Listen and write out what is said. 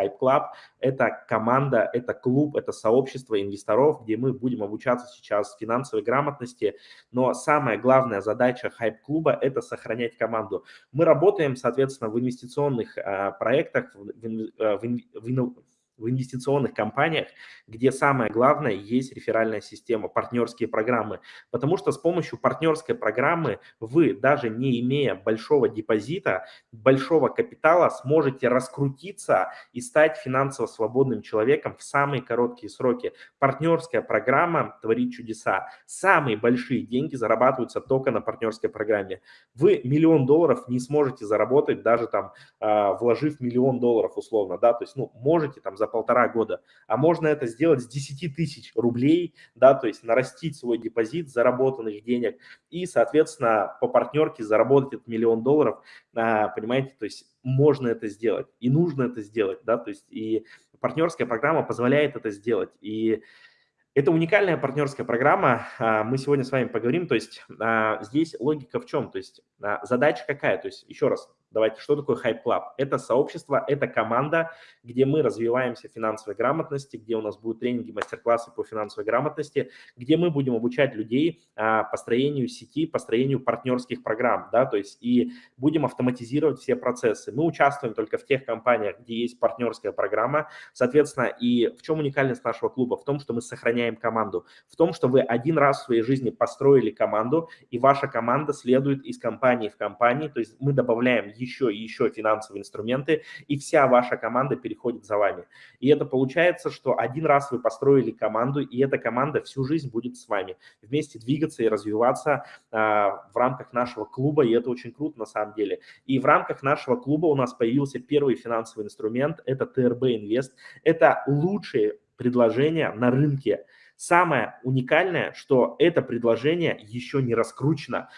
Hype Club. Это команда, это клуб, это сообщество инвесторов, где мы будем обучаться сейчас финансовой грамотности. Но самая главная задача Hype клуба – это сохранять команду. Мы работаем, соответственно, в инвестиционных а, проектах, в, в, в, в инвестиционных компаниях, где самое главное есть реферальная система, партнерские программы. Потому что с помощью партнерской программы вы, даже не имея большого депозита, большого капитала, сможете раскрутиться и стать финансово свободным человеком в самые короткие сроки. Партнерская программа творит чудеса. Самые большие деньги зарабатываются только на партнерской программе. Вы миллион долларов не сможете заработать, даже там а, вложив миллион долларов условно, да, то есть, ну, можете там за полтора года, а можно это сделать с 10 тысяч рублей, да, то есть нарастить свой депозит заработанных денег и, соответственно, по партнерке заработать этот миллион долларов, а, понимаете, то есть можно это сделать и нужно это сделать, да, то есть и партнерская программа позволяет это сделать, и это уникальная партнерская программа, а, мы сегодня с вами поговорим, то есть а, здесь логика в чем, то есть задача какая, то есть еще раз, Давайте, что такое Hype Club? Это сообщество, это команда, где мы развиваемся в финансовой грамотности, где у нас будут тренинги, мастер-классы по финансовой грамотности, где мы будем обучать людей а, построению сети, построению партнерских программ, да, то есть и будем автоматизировать все процессы. Мы участвуем только в тех компаниях, где есть партнерская программа, соответственно, и в чем уникальность нашего клуба? В том, что мы сохраняем команду, в том, что вы один раз в своей жизни построили команду, и ваша команда следует из компании в компании, то есть мы добавляем еще и еще финансовые инструменты, и вся ваша команда переходит за вами. И это получается, что один раз вы построили команду, и эта команда всю жизнь будет с вами. Вместе двигаться и развиваться а, в рамках нашего клуба, и это очень круто на самом деле. И в рамках нашего клуба у нас появился первый финансовый инструмент, это ТРБ Инвест. Это лучшие предложения на рынке Самое уникальное, что это предложение еще не раскручено.